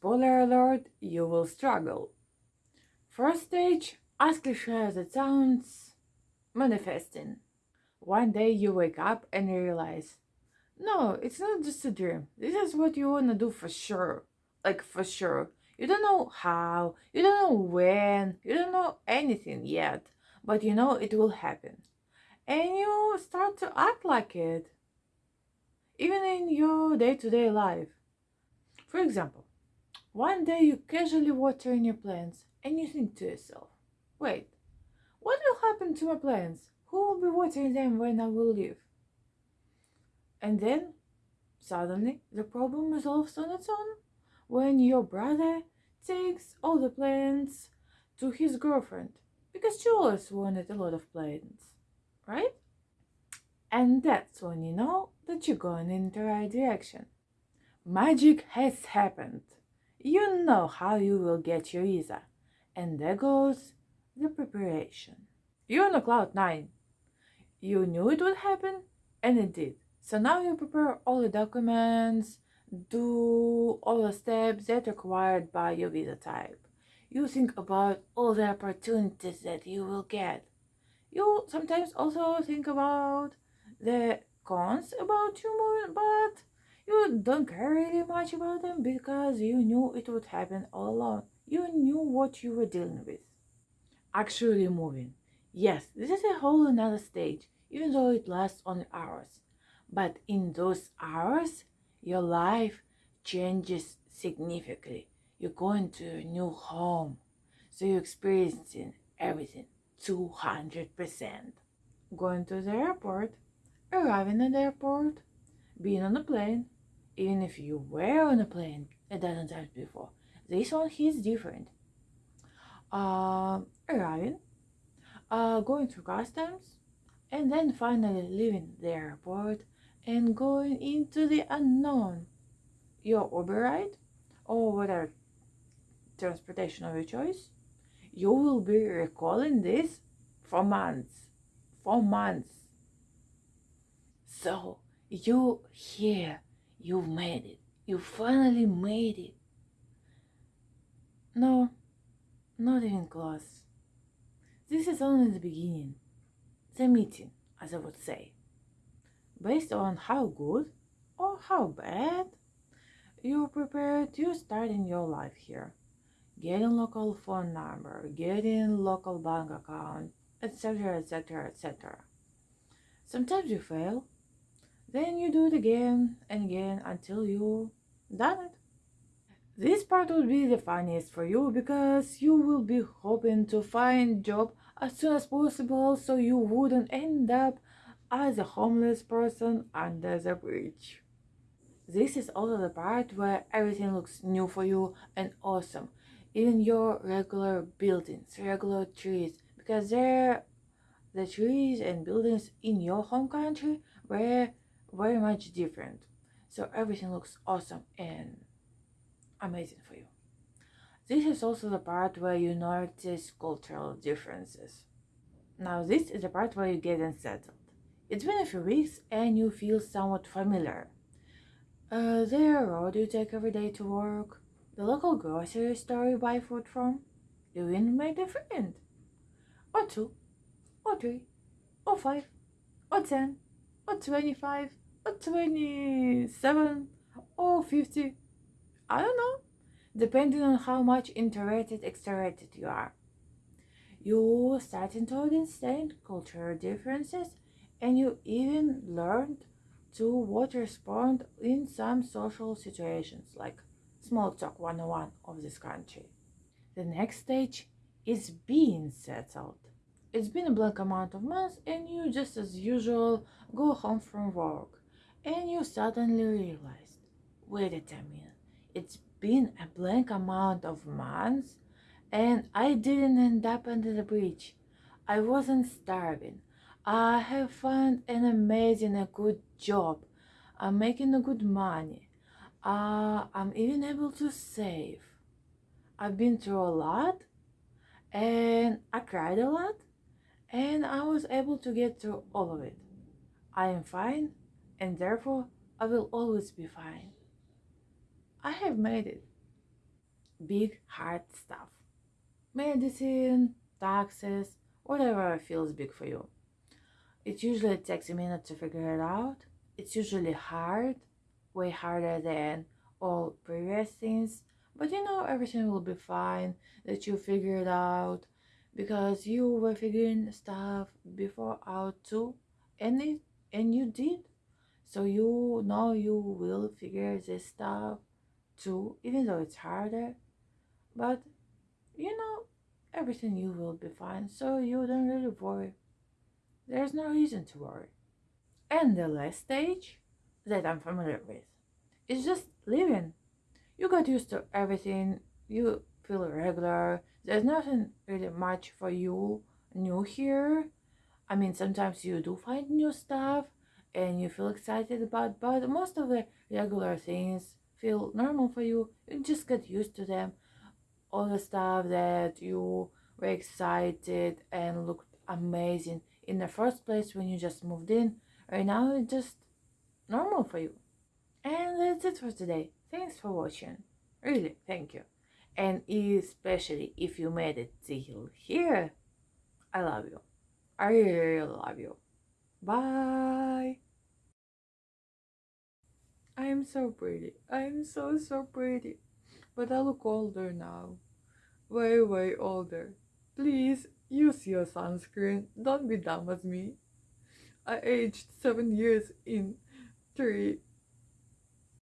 spoiler alert, you will struggle. First stage, as cliche as it sounds, manifesting. One day you wake up and realize, no, it's not just a dream. This is what you wanna do for sure. Like for sure. You don't know how, you don't know when, you don't know anything yet, but you know it will happen. And you start to act like it, even in your day to day life. For example, one day you casually water in your plants and you think to yourself, wait, what will happen to my plants? Who will be watering them when I will leave? And then suddenly the problem resolves on its own when your brother takes all the plants to his girlfriend because she always wanted a lot of plants, right? And that's when you know that you're going in the right direction. Magic has happened. You know how you will get your visa. And there goes the preparation. You're on a cloud nine. You knew it would happen, and it did. So now you prepare all the documents, do all the steps that are required by your visa type. You think about all the opportunities that you will get. You sometimes also think about the cons about you moving, but you don't care really much about them because you knew it would happen all along. You knew what you were dealing with. Actually moving. Yes, this is a whole another stage, even though it lasts only hours. But in those hours, your life changes significantly. You're going to a new home. So you're experiencing everything 200%. Going to the airport, arriving at the airport, being on a plane, even if you were on a plane a dozen times before. This one is different. Uh, arriving, uh, going through customs, and then finally leaving the airport and going into the unknown. Your Uber ride or whatever transportation of your choice, you will be recalling this for months. For months. So you here, you made it. You finally made it. No, not even close. This is only the beginning. The meeting, as I would say based on how good or how bad you're prepared to start in your life here. Getting local phone number, getting local bank account, etc, etc, etc. Sometimes you fail, then you do it again and again until you done it. This part will be the funniest for you because you will be hoping to find job as soon as possible so you wouldn't end up as a homeless person under the bridge. This is also the part where everything looks new for you and awesome. Even your regular buildings, regular trees, because they're the trees and buildings in your home country were very much different. So everything looks awesome and amazing for you. This is also the part where you notice cultural differences. Now this is the part where you get unsettled. It's been a few weeks and you feel somewhat familiar. Uh, the road you take every day to work, the local grocery store you buy food from, you even made a friend. Or two, or three, or five, or ten, or twenty-five, or twenty-seven, or fifty. I don't know, depending on how much introverted, extroverted you are. You starting to understand cultural differences and you even learned to what respond in some social situations like small talk 101 of this country. The next stage is being settled. It's been a blank amount of months and you just as usual go home from work and you suddenly realized, wait a minute, it's been a blank amount of months and I didn't end up under the bridge. I wasn't starving. I have found an amazing a good job. I'm making a good money. Uh, I'm even able to save. I've been through a lot and I cried a lot and I was able to get through all of it. I am fine and therefore I will always be fine. I have made it. big hard stuff. Medicine, taxes, whatever feels big for you. It usually takes a minute to figure it out. It's usually hard, way harder than all previous things. But you know, everything will be fine, that you figure it out because you were figuring stuff before out too, and it and you did. So you know you will figure this stuff too, even though it's harder. But you know, everything you will be fine, so you don't really worry. There's no reason to worry. And the last stage that I'm familiar with is just living. You got used to everything, you feel regular, there's nothing really much for you new here. I mean, sometimes you do find new stuff and you feel excited about, but most of the regular things feel normal for you. You just get used to them. All the stuff that you were excited and looked amazing in the first place when you just moved in, right now it's just normal for you. And that's it for today. Thanks for watching. Really, thank you. And especially if you made it till here, I love you. I really, really love you. Bye. I am so pretty. I am so, so pretty. But I look older now. Way, way older. Please use your sunscreen. Don't be dumb as me. I aged seven years in three